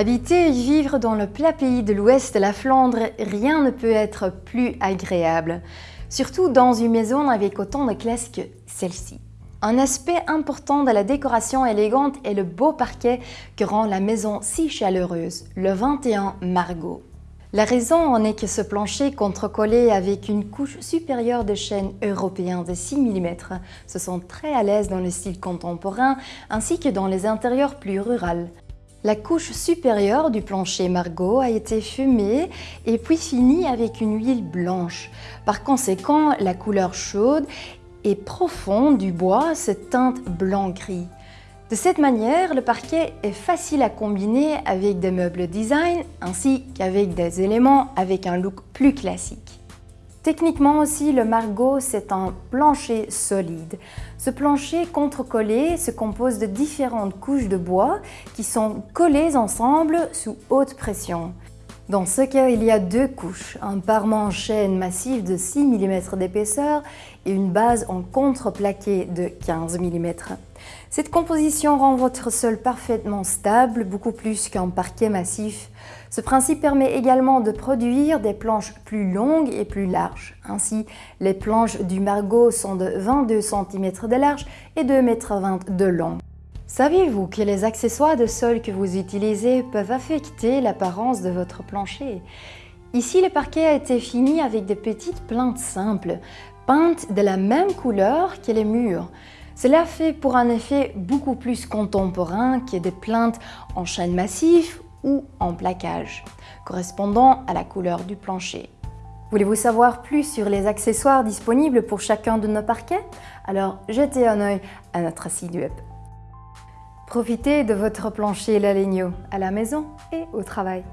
Habiter et vivre dans le plat pays de l'ouest de la Flandre, rien ne peut être plus agréable. Surtout dans une maison avec autant de classe que celle-ci. Un aspect important de la décoration élégante est le beau parquet que rend la maison si chaleureuse, le 21 Margot. La raison en est que ce plancher contrecollé avec une couche supérieure de chêne européen de 6 mm se sent très à l'aise dans le style contemporain ainsi que dans les intérieurs plus ruraux. La couche supérieure du plancher Margot a été fumée et puis finie avec une huile blanche. Par conséquent, la couleur chaude et profonde du bois se teinte blanc-gris. De cette manière, le parquet est facile à combiner avec des meubles design ainsi qu'avec des éléments avec un look plus classique. Techniquement aussi, le Margot, c'est un plancher solide. Ce plancher contre-collé se compose de différentes couches de bois qui sont collées ensemble sous haute pression. Dans ce cas, il y a deux couches, un parement en chêne massif de 6 mm d'épaisseur et une base en contreplaqué de 15 mm. Cette composition rend votre sol parfaitement stable, beaucoup plus qu'un parquet massif. Ce principe permet également de produire des planches plus longues et plus larges. Ainsi, les planches du Margot sont de 22 cm de large et 2,20 m de long. Saviez-vous que les accessoires de sol que vous utilisez peuvent affecter l'apparence de votre plancher? Ici, le parquet a été fini avec des petites plantes simples, peintes de la même couleur que les murs. Cela fait pour un effet beaucoup plus contemporain que des plaintes en chêne massif ou en plaquage, correspondant à la couleur du plancher. Voulez-vous savoir plus sur les accessoires disponibles pour chacun de nos parquets? Alors jetez un œil à notre site web. Profitez de votre plancher Lalegno à la maison et au travail.